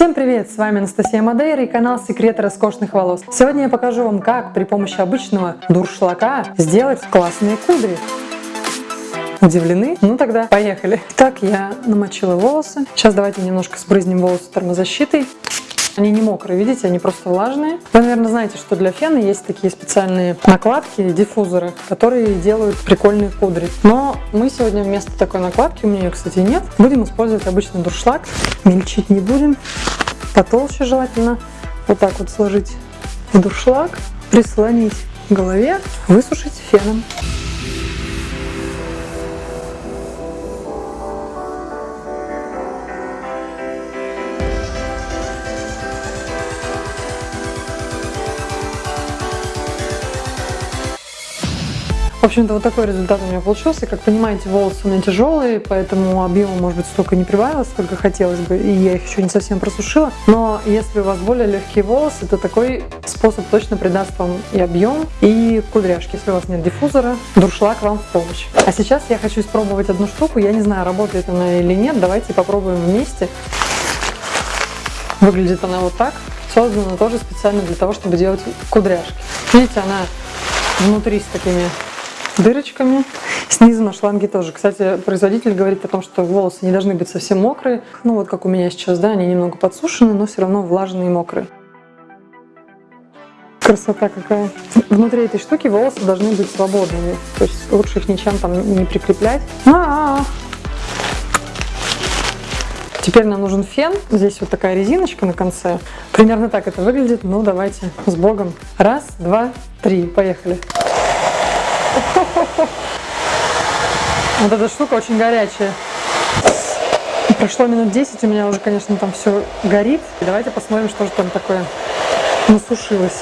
Всем привет! С вами Анастасия Мадейра и канал Секреты роскошных волос. Сегодня я покажу вам, как при помощи обычного дуршлака сделать классные кудри. Удивлены? Ну тогда поехали. Так, я намочила волосы. Сейчас давайте немножко сбрызнем волосы термозащитой. Они не мокрые, видите, они просто влажные. Вы, наверное, знаете, что для фена есть такие специальные накладки, диффузоры, которые делают прикольные кудри. Но мы сегодня вместо такой накладки, у меня ее, кстати, нет, будем использовать обычный дуршлаг. Мельчить не будем, потолще желательно. Вот так вот сложить в дуршлаг, прислонить к голове, высушить феном. В общем-то, вот такой результат у меня получился. Как понимаете, волосы у меня тяжелые, поэтому объема, может быть, столько не прибавилось, сколько хотелось бы, и я их еще не совсем просушила. Но если у вас более легкие волосы, то такой способ точно придаст вам и объем, и кудряшки. Если у вас нет диффузора, дуршлаг вам в помощь. А сейчас я хочу испробовать одну штуку. Я не знаю, работает она или нет. Давайте попробуем вместе. Выглядит она вот так. Создана тоже специально для того, чтобы делать кудряшки. Видите, она внутри с такими дырочками. Снизу на шланге тоже. Кстати, производитель говорит о том, что волосы не должны быть совсем мокрые. Ну вот как у меня сейчас, да, они немного подсушены, но все равно влажные и мокрые. Красота какая. Внутри этой штуки волосы должны быть свободными. То есть лучше их ничем там не прикреплять. А -а -а. Теперь нам нужен фен. Здесь вот такая резиночка на конце. Примерно так это выглядит. Ну, давайте с Богом. Раз, два, три. Поехали. Вот эта штука очень горячая. Прошло минут 10, у меня уже, конечно, там все горит. Давайте посмотрим, что же там такое насушилось.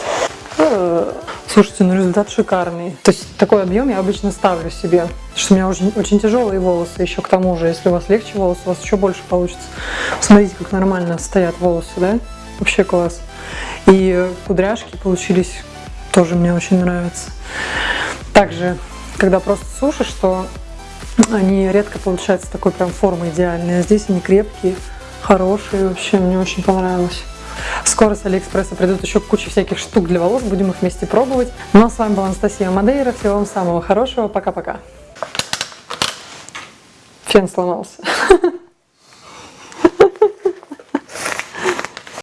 Э, слушайте, ну результат шикарный. То есть такой объем я обычно ставлю себе, потому что у меня очень, очень тяжелые волосы еще к тому же. Если у вас легче волосы, у вас еще больше получится. Смотрите, как нормально стоят волосы, да? Вообще класс. И кудряшки получились тоже мне очень нравятся. Также, когда просто сушишь, то они редко получаются такой прям формы идеальной. А здесь они крепкие, хорошие. Вообще, мне очень понравилось. Скоро с Алиэкспресса придут еще куча всяких штук для волос. Будем их вместе пробовать. Ну а с вами была Анастасия Мадейра. Всего вам самого хорошего. Пока-пока. Фен сломался.